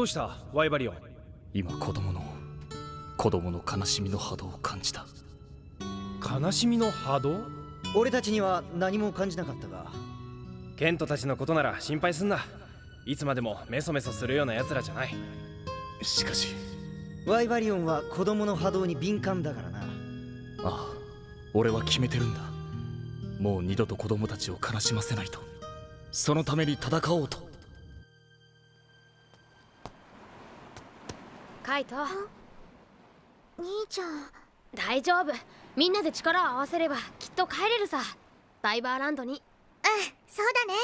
どうした？ワイバリオ。ン今子供の子供の悲しみの波動を感じた。悲しみの波動？俺たちには何も感じなかったが。ケントたちのことなら心配すんな。いつまでもメソメソするような奴らじゃない。しかし。ワイバリオンは子供の波動に敏感だからな。ああ俺は決めてるんだ。もう二度と子供たちを悲しませないと。そのために戦おうとカイト。兄ちゃん。大丈夫。みんなで力を合わせればきっと帰れるさ。ダイバーランドに。うんそうだね。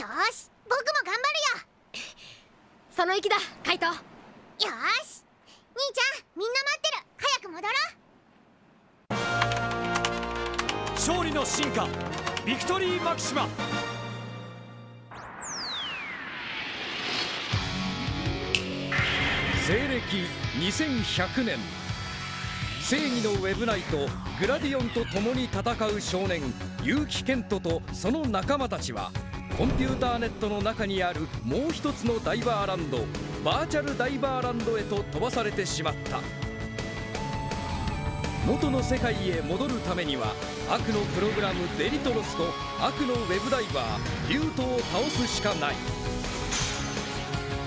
よし僕も頑張るよ。その意気だカイト。よし兄ちゃんみんな待ってる。早く戻ろう。勝利の進化ビクトリーマキシマ西暦2100年。正義のウェブナイトグラディオンと共に戦う少年結城健人とその仲間たちはコンピューターネットの中にあるもう一つのダイバーランドバーチャルダイバーランドへと飛ばされてしまった。元の世界へ戻るためには悪のプログラムデリトロスと悪のウェブダイバーリュートを倒すしかない。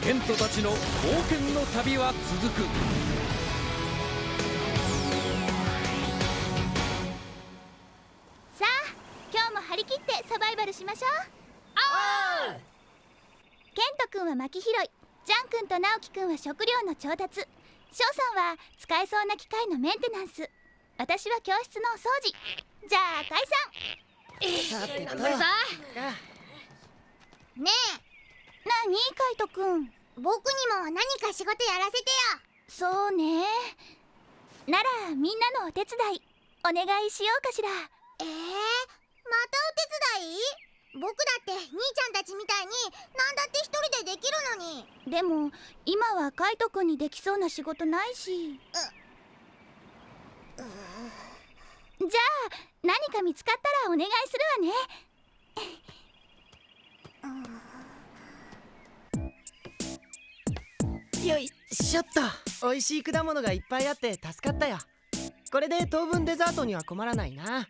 ケントたちの冒険の旅は続く。さあ今日も張り切ってサバイバルしましょう。あケント君は薪拾いジャン君と直樹君は食料の調達。翔さんは使えそうな機械のメンテナンス。私は教室のお掃除。じゃあ解散。さてと。さねえ。何？カイト君僕にも何か仕事やらせてよ。そうね。ならみんなのお手伝いお願いしようかしら。えー、またお手伝い？僕だって兄ちゃんたちみたいに何だって一人でできるのに。でも今はカイト君にできそうな仕事ないし。じゃあ何か見つかったらお願いするわよいしょっと美味しい果物がいっぱいあって助かったよ。これで当分デザートには困らないな。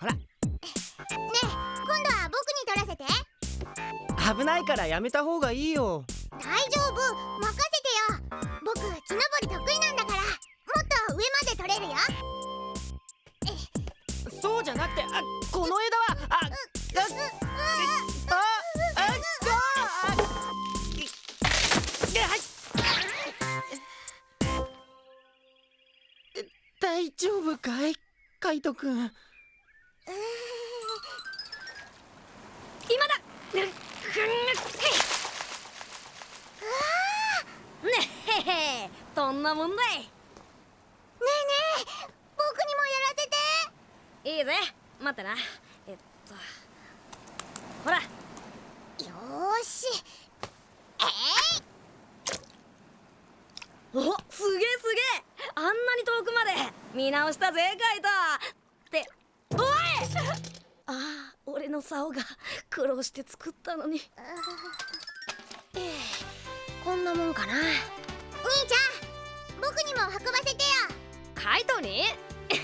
ほら。ねえ今度は僕に取らせて。危ないからやめた方がいいよ。大丈夫。任せてよ。僕木登り得意なんだから。もっと上まで取れるよ。そうじゃなくてあこの枝はあ、う大丈夫かい？カイトくん。今だ。ねえどんなもんだい？ねえねえ僕にもやらせて。いいぜ。待ってな。えっと。ほら。よし。えい。おすげえすげえあんなに遠くまで見直したぜカイト。っておい！ああ俺の竿が苦労して作ったのに。ええこんなもんかな。兄ちゃん僕にも運ばせてよ。カイトに？無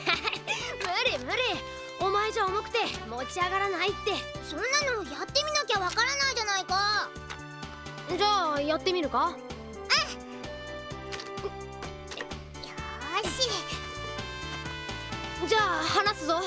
理無理。お前じゃ重くて持ち上がらないって。そんなのやってみなきゃわからないじゃないか。じゃあやってみるか？じゃあ話すぞ。ほ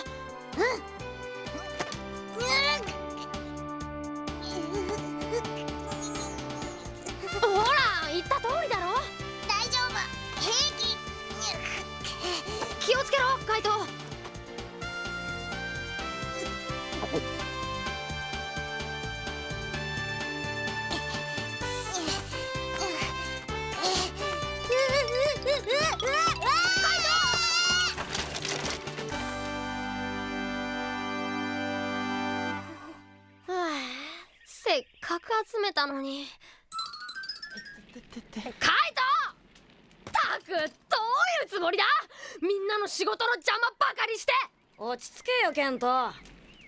ち着けよケント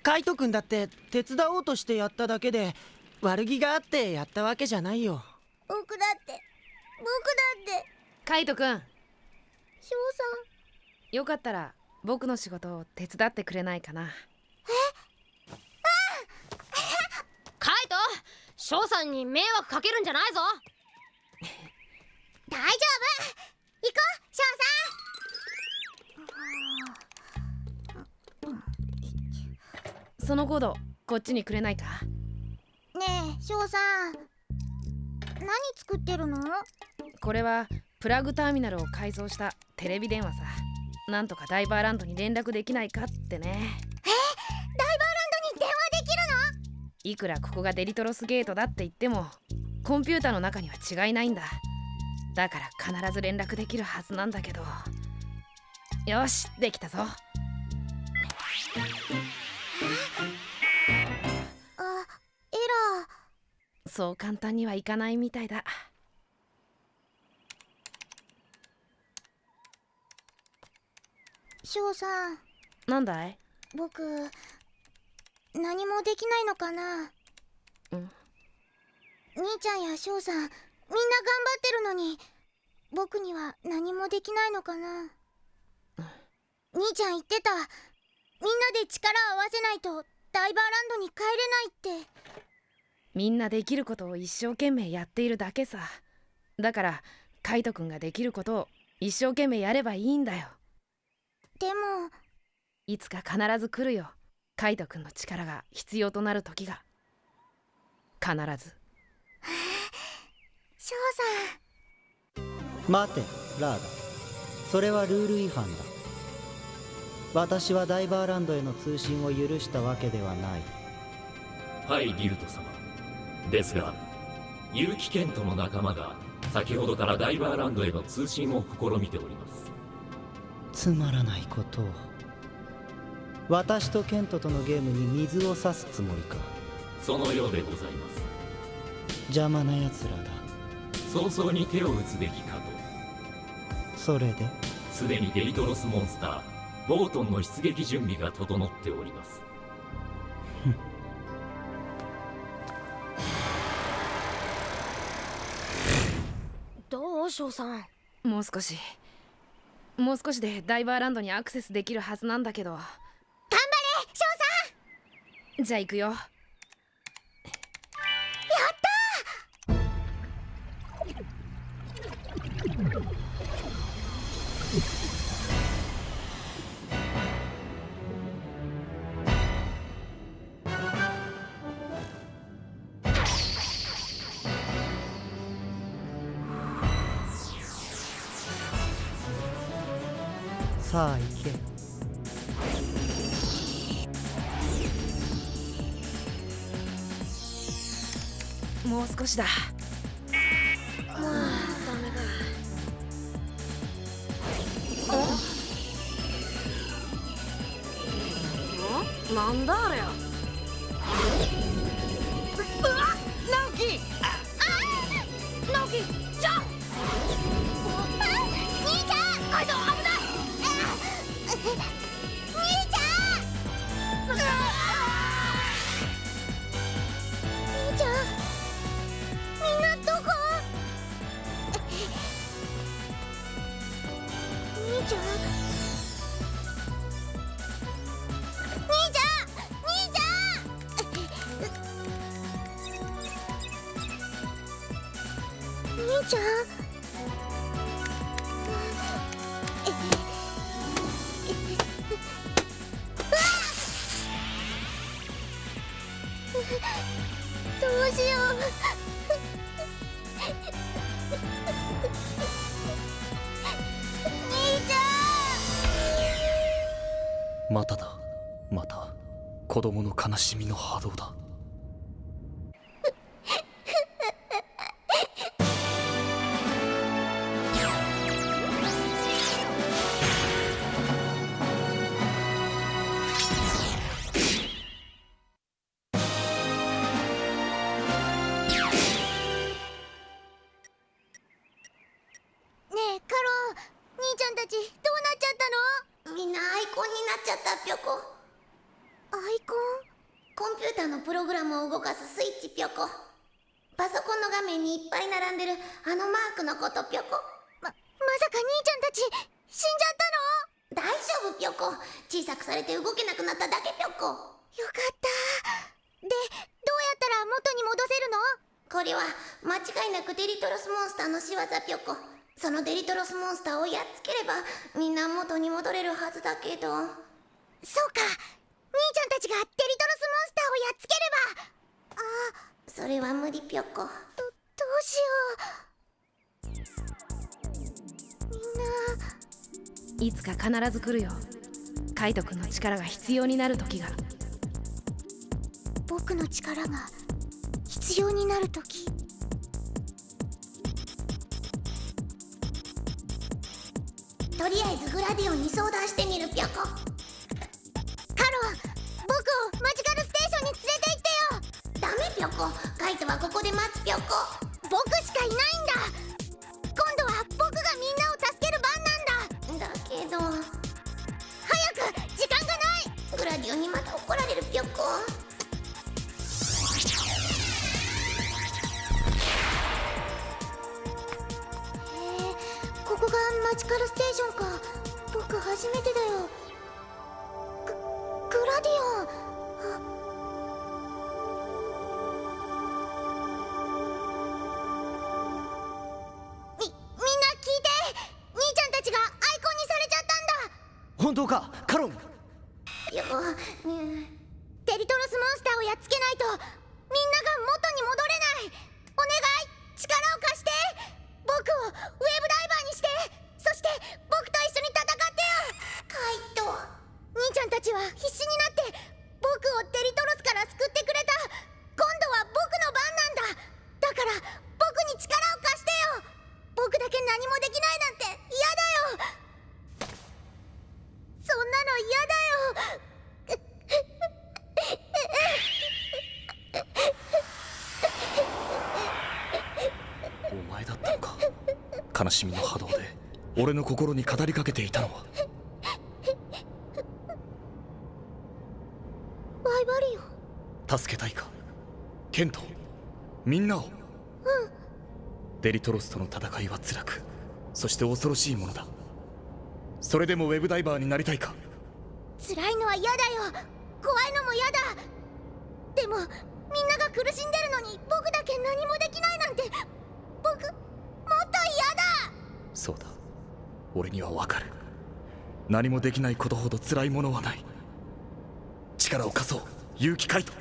カイト君だって手伝おうとしてやっただけで悪気があってやったわけじゃないよ。僕だって僕だって。カイトくん。翔さよかったら僕の仕事を手伝ってくれないかな。カイト翔さんに迷惑かけるんじゃないぞ。ん大丈夫。行こう翔そのコードこっちにくれないか？ねえ翔さん。何作ってるの？これはプラグターミナルを改造したテレビ電話さ。なんとかダイバーランドに連絡できないかってね。ダイバーランドに電話できるの？いくらここがデリトロスゲートだって言ってもコンピューターの中には違いないんだ。だから必ず連絡できるはずなんだけど。よしできたぞあエラそう簡単にはいかないみたいだ。ー翔さん。なんだい？僕何もできないのかな？うん。兄ちゃんや翔さんみんな頑張ってるのに僕には何もできないのかな？兄ちゃん言ってたみんなで力を合わせないとダイバーランドに帰れないって。みんなできることを一生懸命やっているだけさ。だからカイトくんができることを一生懸命やればいいんだよ。でもいつか必ず来るよ。カイトくんの力が必要となる時が。必ず。翔さん。待てラーダそれはルール違反だ私はダイバーランドへの通信を許したわけではない。はいギルト様。ですが結城ケントの仲間が先ほどからダイバーランドへの通信を試みております。つまらないことを。私とケントとのゲームに水を差すつもりか。そのようでございます。邪魔な奴らだ。早々に手を打つべきかと。それで？すでにデリトロスモンスターボートンの出撃準備が整っております。どう翔さん？もう少し。もう少しでダイバーランドにアクセスできるはずなんだけど。頑張れ翔じゃあ行くよさあ行け。もう少しだ。まあダメかんなんだあれ兄ちゃん兄ちゃん。兄ちゃん兄ちゃん。子供の悲しみの波動だ。あのマークのことぴょこ。ままさか兄ちゃんたち死んじゃったの？大丈夫ぴょこ。小さくされて動けなくなっただけぴょこ。よかった。でどうやったら元に戻せるの？これは間違いなくデリトロスモンスターの仕業ぴょこ。そのデリトロスモンスターをやっつければみんな元に戻れるはずだけど。そうか。兄ちゃんたちがデリトロスモンスターをやっつければ。あそれは無理ぴょこどうしよう。みんないつか必ず来るよ。カイト君の力が必要になる時が。僕の力が必要になるときとりあえずグラディオンに相談してみる。ぴょこ。カロン僕をマジカルステーションに連れて行ってよ。ダメぴょこ。カイトはここで待つぴょこ。僕しかいないんだ。今度は僕がみんなを助ける番なんだ。だけど早く時間がない。グラディオンにまた怒られるぴょこへえここがマジカルステーションか。僕初めてだよ。ググラディオ。ン必死になって僕をデリトロスから救ってくれた。今度は僕の番なんだ。だから僕に力を貸してよ。僕だけ何もできないなんて嫌だよ。そんなの嫌だよ。お前だったのか。悲しみの波動で俺の心に語りかけていたのはバイバリオン助けたいかケントみんなを。デリトロスとの戦いは辛くそして恐ろしいものだ。それでもウェブダイバーになりたいか？辛いのは嫌だよ。怖いのも嫌だ。でもみんなが苦しんでるのに僕だけ何もできないなんて僕もっと嫌だ。そうだ。俺にはわかる。何もできないことほど辛いものはない。力を貸そう。勇気カイト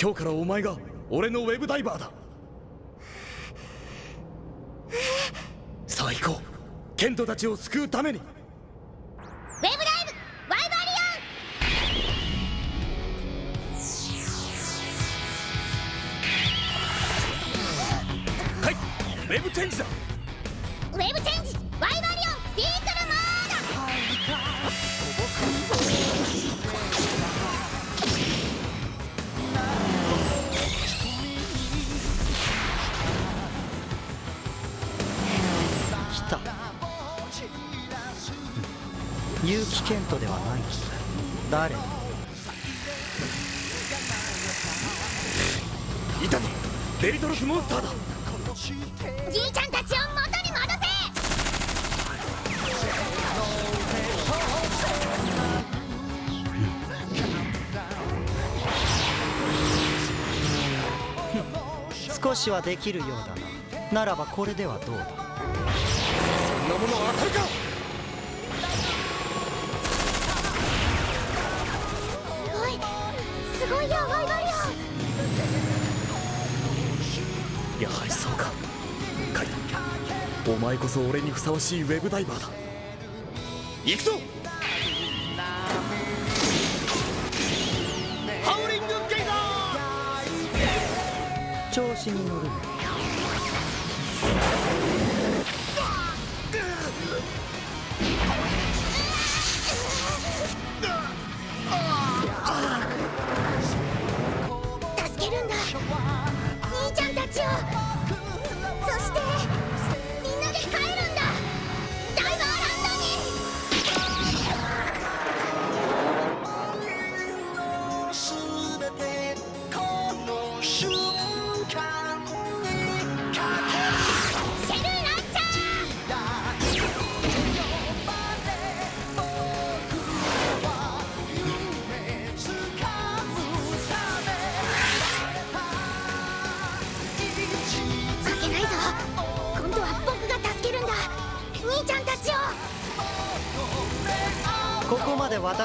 今日からお前が俺のウェブダイバーだ。さあ行こう。ケントたちを救うために。ウェブライブバイバリはい。ウェブチェンジだ結城健人ではない。誰？いたぞ。デリトロスモンスターだ。じいちゃんたちを元に戻せ！少しはできるようだな。ならばこれではどう？だそんなもの当たるかやはりそうか。カイトお前こそ俺にふさわしいウェブダイバーだ。行くぞ。ハウリングゲイザ調子に乗る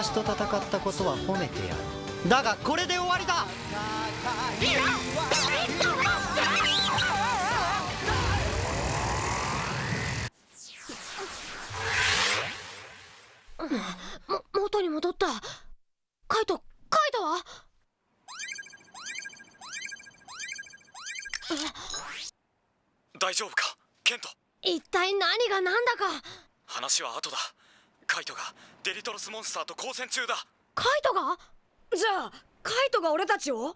私と戦ったことは褒めてやる。だがこれで終わりだ。も元に戻った。カイトカイトは？大丈夫かケント？一体何が何だか。話は後だカイトがデリトロスモンスターと交戦中だ。カイトが？じゃあカイトが俺たちを？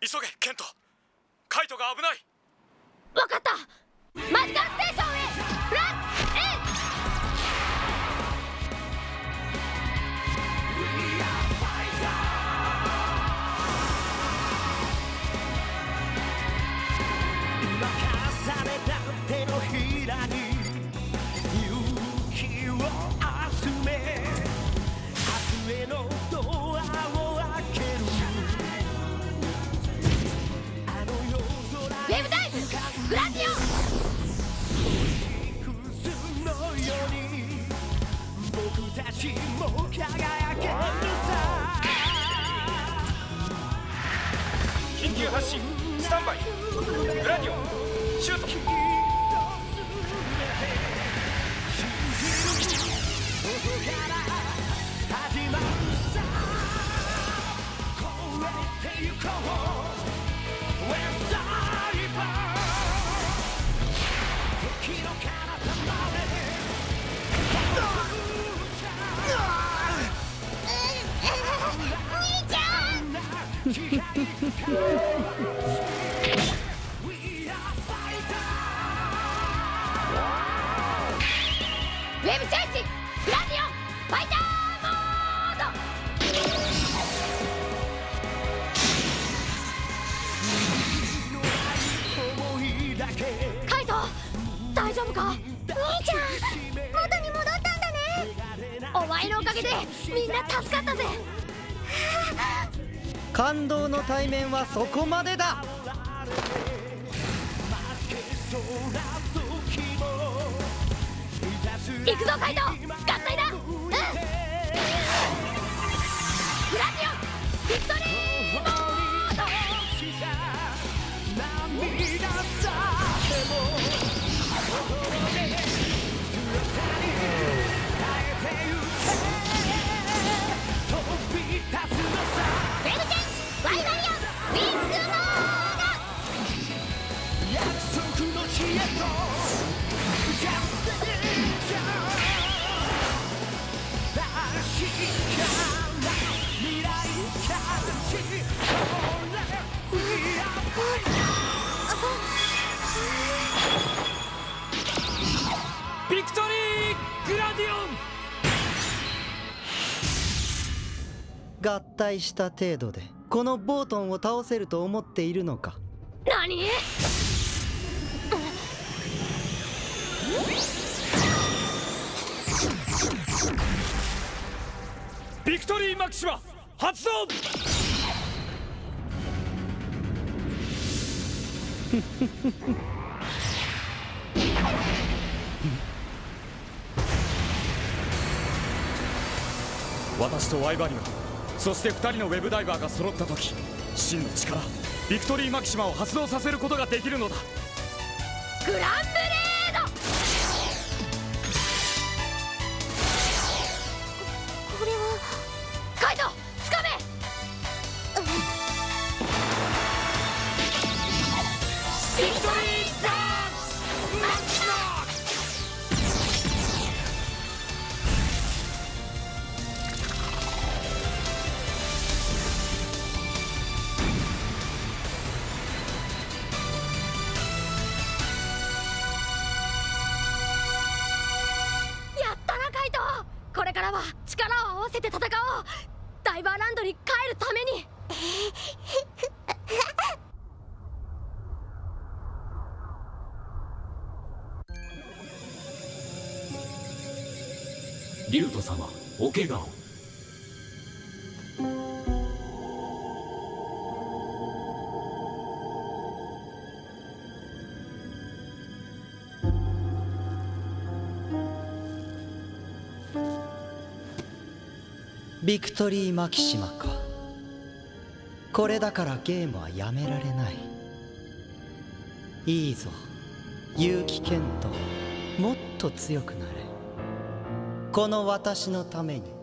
急げケント。カイトが危ない。わかった。マジカルステーション発進スタンバイ。グラディオンシュート。ゃんウ対面はそこまでだ。行くぞカイト！した程度でこのボートンを倒せると思っているのか？何？ビクトリーマキシマ発動！私とワイバリオンそして2人のウェブダイバーが揃った時真の力ビクトリーマキシマを発動させることができるのだ。グランブに帰るために。ビクトリーマキシマか。これだからゲームはやめられない。いいぞ。結城健人もっと強くなれ。この私のために。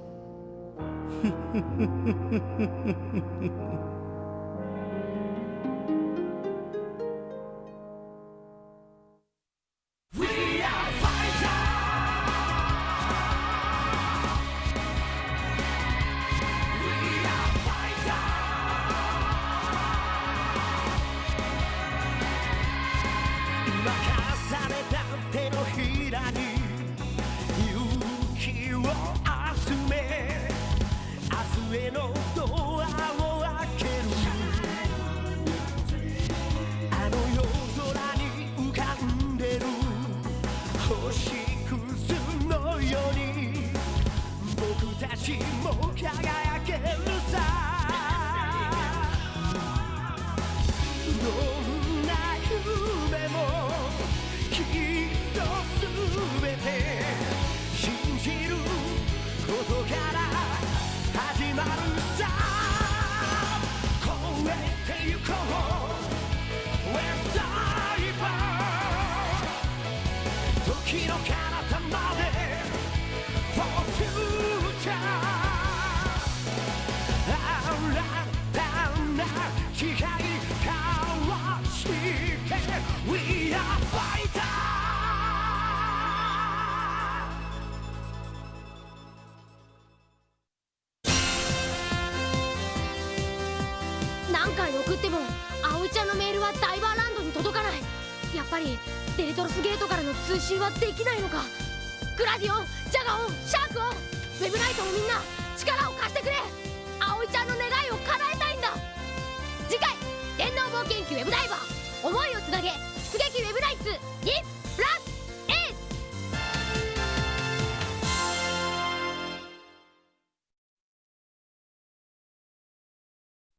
フフフフフフフ明日へのドアを開けるあの夜空に浮かんでる星屑のように僕たちも輝けるさどんな夢もきっとすべて信じることからなるさ。超えてゆこう。信はできないのか？グラディオンジャガオンシャークオンウェブナイトのみんな力を貸してくれ。葵ちゃんの願いを叶えたいんだ。次回電脳冒険記ウェブダイバー。思いをつなげ。出撃ウェブナイツに。